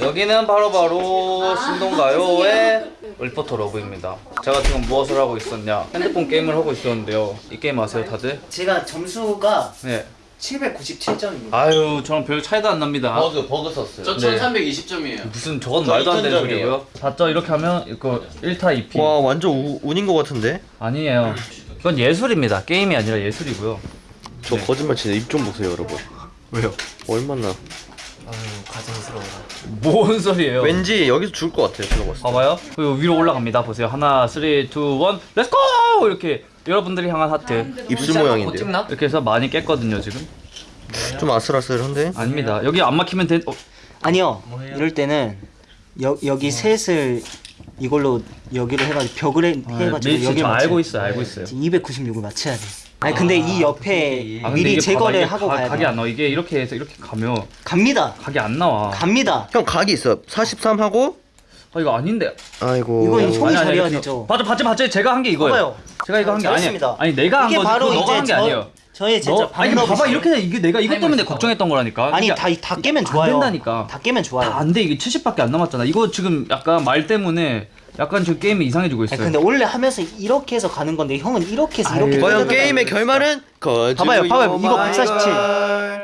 여기는 바로 바로 신동가요의 리포터 러브입니다. 제가 지금 무엇을 하고 있었냐? 핸드폰 게임을 하고 있었는데요. 이 게임 아세요, 다들? 제가 점수가 네. 797점입니다. 아유, 저랑 별 차이도 안 납니다. 버그 버그 썼어요. 저 네. 1320점이에요. 무슨 저건 저 말도 안 되는 2000 소리고요. 봤죠? 이렇게 하면 이거 1타 2피. 와 완전 우, 운인 것 같은데? 아니에요. 이건 예술입니다. 게임이 아니라 예술이고요. 저 거짓말 치네 입 좀 보세요 여러분 왜요? 얼마나 가증스러워. 뭔 소리예요? 왠지 여기서 죽을 것 같아요 제가 봤을 때 봐봐요. 그리고 위로 올라갑니다. 보세요. 하나, 3, 2, 1, let's go! 이렇게 여러분들이 향한 하트. 입술 모양인데요 이렇게 해서 많이 깼거든요, 지금. 좀 아슬아슬한데? 아닙니다. 여기 안 막히면 된. 어, 아니요. 이럴 때는 여, 여기 셋을 이걸로 여기로 해가지고 벽을 해, 해가지고 네, 여기 저 알고 있어요, 알고 있어요. 296을 맞춰야 돼. 아니 근데 이 옆에 아, 근데 미리 이게 제거를 봐봐, 이게 하고 가, 가야 각이 돼. 안 나와. 이게 이렇게 해서 이렇게 가면 갑니다. 각이 안 나와. 갑니다. 형 각이 있어 43 하고 아 이거 아닌데. 아이고 이건 손이 아니, 아니, 저려야 이렇게- 되죠. 맞아, 맞지, 맞지. 제가 한 게 이거예요. 봐봐요. 제가 이거 한 게 아니에요. 잘했습니다. 아니 내가 한 이게 거지. 바로 그거 너가 이제 한 게 저- 아니에요. 저의 진짜 너, 아니 봐봐 이렇게 이게 내가 이것 때문에 걱정했던 거라니까. 아니 이게 다, 다 깨면 안 좋아요. 된다니까. 다 깨면 좋아요. 다 안 돼. 이게 70밖에 안 남았잖아. 이거 지금 약간 말 때문에 약간 지금 게임이 이상해지고 있어요. 아니, 근데 원래 하면서 이렇게 해서 가는 건데 형은 이렇게 해서 이렇게. 과연 게임의 결말은 거주 봐봐요, 봐봐요. 이거 147.